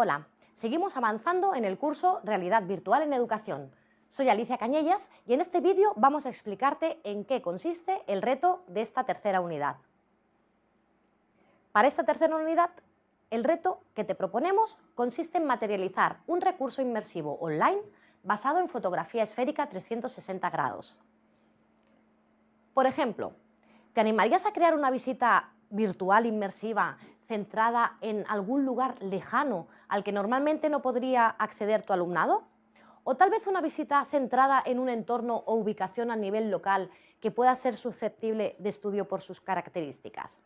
Hola, seguimos avanzando en el curso Realidad Virtual en Educación. Soy Alicia Cañellas y en este vídeo vamos a explicarte en qué consiste el reto de esta tercera unidad. Para esta tercera unidad, el reto que te proponemos consiste en materializar un recurso inmersivo online basado en fotografía esférica 360 grados. Por ejemplo, ¿te animarías a crear una visita virtual inmersiva centrada en algún lugar lejano al que normalmente no podría acceder tu alumnado? ¿O tal vez una visita centrada en un entorno o ubicación a nivel local que pueda ser susceptible de estudio por sus características?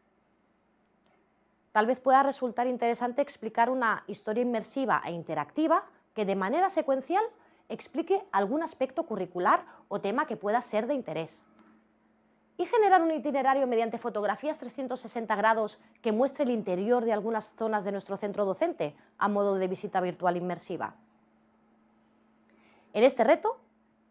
Tal vez pueda resultar interesante explicar una historia inmersiva e interactiva que de manera secuencial explique algún aspecto curricular o tema que pueda ser de interés y generar un itinerario mediante fotografías 360 grados que muestre el interior de algunas zonas de nuestro centro docente a modo de visita virtual inmersiva. En este reto,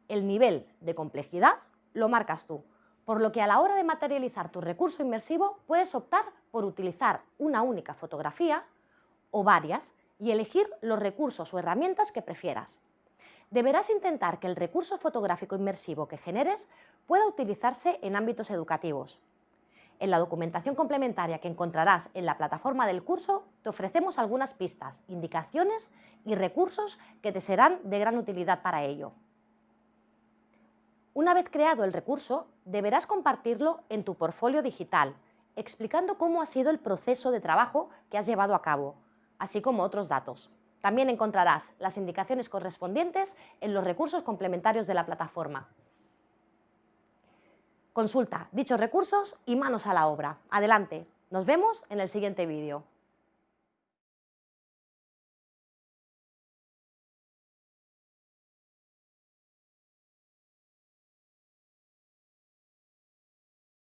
el nivel de complejidad lo marcas tú, por lo que a la hora de materializar tu recurso inmersivo puedes optar por utilizar una única fotografía o varias y elegir los recursos o herramientas que prefieras deberás intentar que el recurso fotográfico inmersivo que generes pueda utilizarse en ámbitos educativos. En la documentación complementaria que encontrarás en la plataforma del curso te ofrecemos algunas pistas, indicaciones y recursos que te serán de gran utilidad para ello. Una vez creado el recurso, deberás compartirlo en tu portfolio digital, explicando cómo ha sido el proceso de trabajo que has llevado a cabo, así como otros datos. También encontrarás las indicaciones correspondientes en los recursos complementarios de la plataforma. Consulta dichos recursos y manos a la obra. Adelante, nos vemos en el siguiente vídeo.